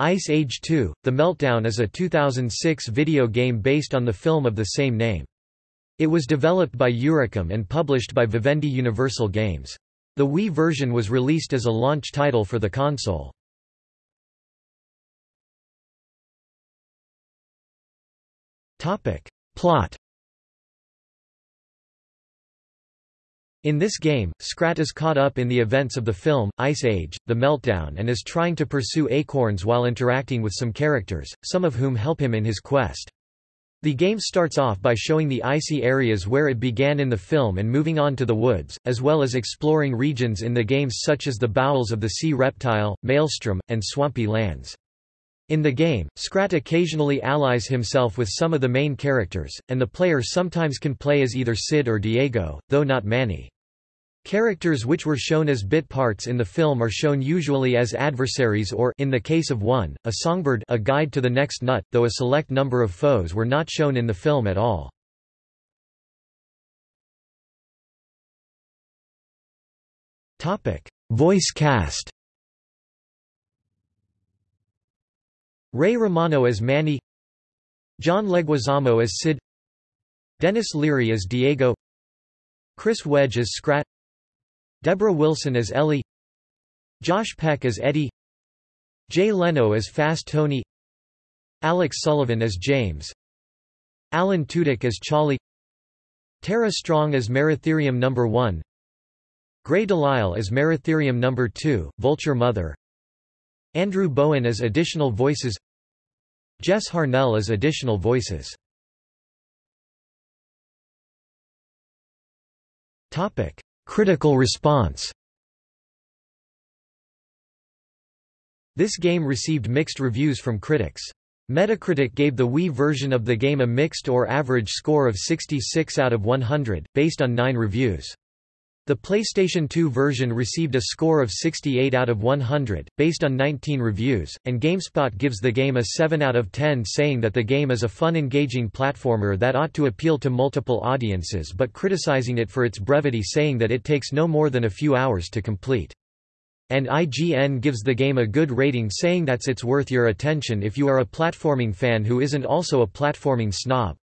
Ice Age 2, The Meltdown is a 2006 video game based on the film of the same name. It was developed by Eurocom and published by Vivendi Universal Games. The Wii version was released as a launch title for the console. Plot In this game, Scrat is caught up in the events of the film, Ice Age, The Meltdown and is trying to pursue acorns while interacting with some characters, some of whom help him in his quest. The game starts off by showing the icy areas where it began in the film and moving on to the woods, as well as exploring regions in the games such as the bowels of the sea reptile, maelstrom, and swampy lands. In the game, Scrat occasionally allies himself with some of the main characters, and the player sometimes can play as either Sid or Diego, though not Manny. Characters which were shown as bit parts in the film are shown usually as adversaries or in the case of one, a songbird a guide to the next nut, though a select number of foes were not shown in the film at all. Voice cast Ray Romano as Manny John Leguizamo as Sid Denis Leary as Diego Chris Wedge as Scrat Debra Wilson as Ellie Josh Peck as Eddie Jay Leno as Fast Tony Alex Sullivan as James Alan Tudyk as Charlie Tara Strong as Meratherium No. 1 Grey DeLisle as Meratherium No. 2, Vulture Mother Andrew Bowen as additional voices Jess Harnell as additional voices Topic Critical response This game received mixed reviews from critics. Metacritic gave the Wii version of the game a mixed or average score of 66 out of 100, based on nine reviews. The PlayStation 2 version received a score of 68 out of 100, based on 19 reviews, and GameSpot gives the game a 7 out of 10 saying that the game is a fun engaging platformer that ought to appeal to multiple audiences but criticizing it for its brevity saying that it takes no more than a few hours to complete. And IGN gives the game a good rating saying that's it's worth your attention if you are a platforming fan who isn't also a platforming snob.